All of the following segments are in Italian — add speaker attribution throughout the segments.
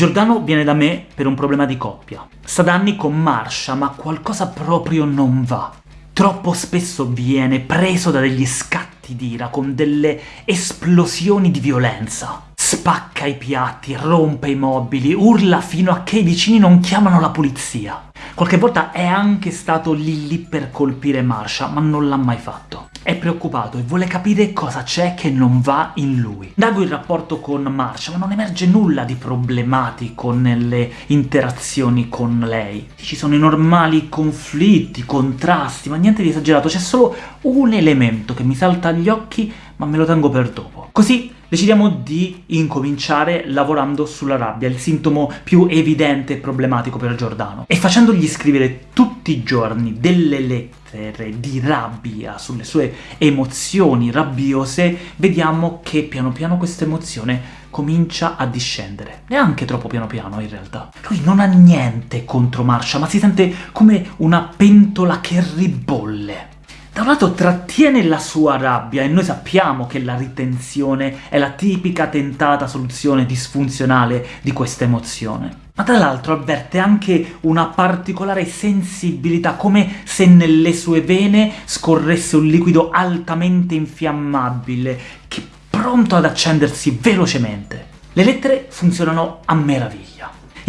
Speaker 1: Giordano viene da me per un problema di coppia. Sta da anni con Marsha, ma qualcosa proprio non va. Troppo spesso viene preso da degli scatti d'ira, con delle esplosioni di violenza. Spacca i piatti, rompe i mobili, urla fino a che i vicini non chiamano la polizia. Qualche volta è anche stato lì lì per colpire Marsha, ma non l'ha mai fatto. È preoccupato e vuole capire cosa c'è che non va in lui. Dago il rapporto con Marsha, ma non emerge nulla di problematico nelle interazioni con lei. Ci sono i normali conflitti, contrasti, ma niente di esagerato, c'è solo un elemento che mi salta agli occhi, ma me lo tengo per dopo. Così decidiamo di incominciare lavorando sulla rabbia, il sintomo più evidente e problematico per Giordano, e facendogli scrivere tutti i giorni delle lettere di rabbia sulle sue emozioni rabbiose, vediamo che piano piano questa emozione comincia a discendere. Neanche troppo piano piano, in realtà. Lui non ha niente contro Marsha, ma si sente come una pentola che ribolle. Da un lato trattiene la sua rabbia, e noi sappiamo che la ritenzione è la tipica tentata soluzione disfunzionale di questa emozione. Ma tra l'altro avverte anche una particolare sensibilità, come se nelle sue vene scorresse un liquido altamente infiammabile, che è pronto ad accendersi velocemente. Le lettere funzionano a meraviglia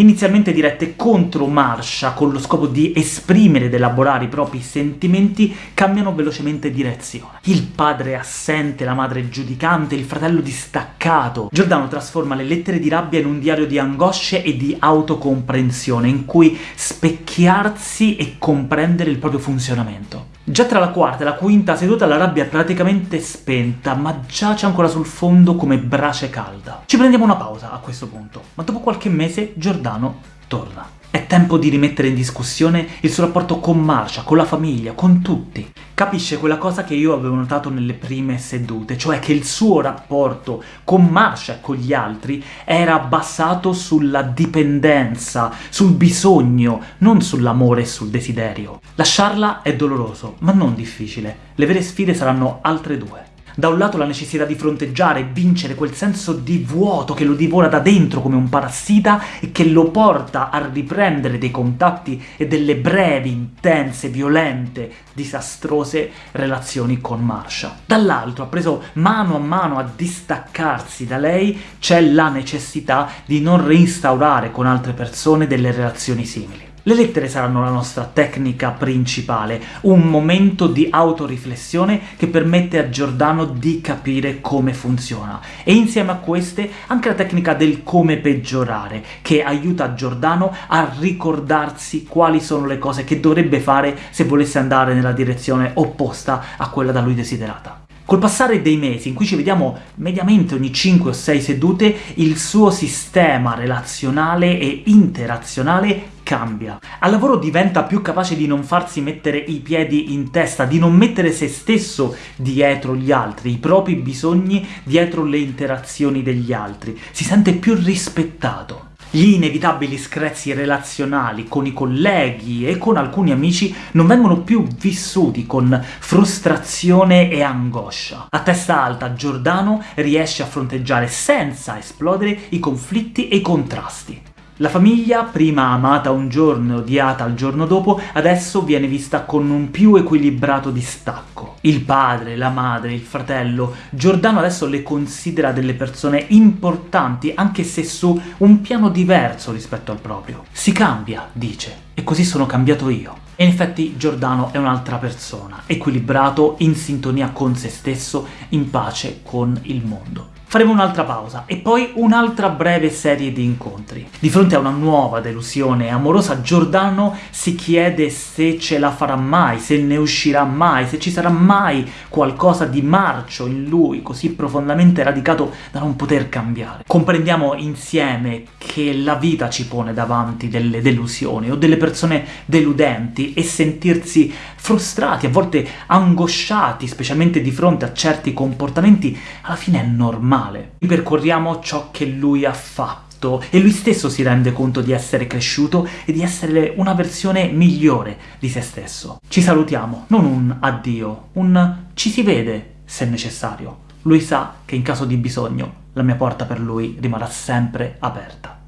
Speaker 1: inizialmente dirette contro Marsha con lo scopo di esprimere ed elaborare i propri sentimenti, cambiano velocemente direzione. Il padre assente, la madre giudicante, il fratello distaccato. Giordano trasforma le lettere di rabbia in un diario di angosce e di autocomprensione, in cui specchiarsi e comprendere il proprio funzionamento. Già tra la quarta e la quinta seduta la rabbia è praticamente spenta, ma giace ancora sul fondo come brace calda. Ci prendiamo una pausa a questo punto, ma dopo qualche mese Giordano torna. Tempo di rimettere in discussione il suo rapporto con Marsha, con la famiglia, con tutti. Capisce quella cosa che io avevo notato nelle prime sedute, cioè che il suo rapporto con Marsha e con gli altri era basato sulla dipendenza, sul bisogno, non sull'amore e sul desiderio. Lasciarla è doloroso, ma non difficile. Le vere sfide saranno altre due. Da un lato la necessità di fronteggiare e vincere quel senso di vuoto che lo divora da dentro come un parassita e che lo porta a riprendere dei contatti e delle brevi, intense, violente, disastrose relazioni con Marsha. Dall'altro, ha preso mano a mano a distaccarsi da lei, c'è la necessità di non reinstaurare con altre persone delle relazioni simili. Le lettere saranno la nostra tecnica principale, un momento di autoriflessione che permette a Giordano di capire come funziona, e insieme a queste anche la tecnica del come peggiorare, che aiuta Giordano a ricordarsi quali sono le cose che dovrebbe fare se volesse andare nella direzione opposta a quella da lui desiderata. Col passare dei mesi, in cui ci vediamo mediamente ogni 5 o 6 sedute, il suo sistema relazionale e interazionale cambia. Al lavoro diventa più capace di non farsi mettere i piedi in testa, di non mettere se stesso dietro gli altri, i propri bisogni dietro le interazioni degli altri. Si sente più rispettato. Gli inevitabili screzi relazionali con i colleghi e con alcuni amici non vengono più vissuti con frustrazione e angoscia. A testa alta Giordano riesce a fronteggiare senza esplodere i conflitti e i contrasti. La famiglia, prima amata un giorno e odiata il giorno dopo, adesso viene vista con un più equilibrato distacco. Il padre, la madre, il fratello, Giordano adesso le considera delle persone importanti, anche se su un piano diverso rispetto al proprio. Si cambia, dice, e così sono cambiato io. E in effetti Giordano è un'altra persona, equilibrato, in sintonia con se stesso, in pace con il mondo faremo un'altra pausa, e poi un'altra breve serie di incontri. Di fronte a una nuova delusione amorosa, Giordano si chiede se ce la farà mai, se ne uscirà mai, se ci sarà mai qualcosa di marcio in lui, così profondamente radicato da non poter cambiare. Comprendiamo insieme che la vita ci pone davanti delle delusioni, o delle persone deludenti, e sentirsi frustrati, a volte angosciati, specialmente di fronte a certi comportamenti, alla fine è normale male. Ripercorriamo ciò che lui ha fatto, e lui stesso si rende conto di essere cresciuto e di essere una versione migliore di se stesso. Ci salutiamo, non un addio, un ci si vede se necessario. Lui sa che in caso di bisogno la mia porta per lui rimarrà sempre aperta.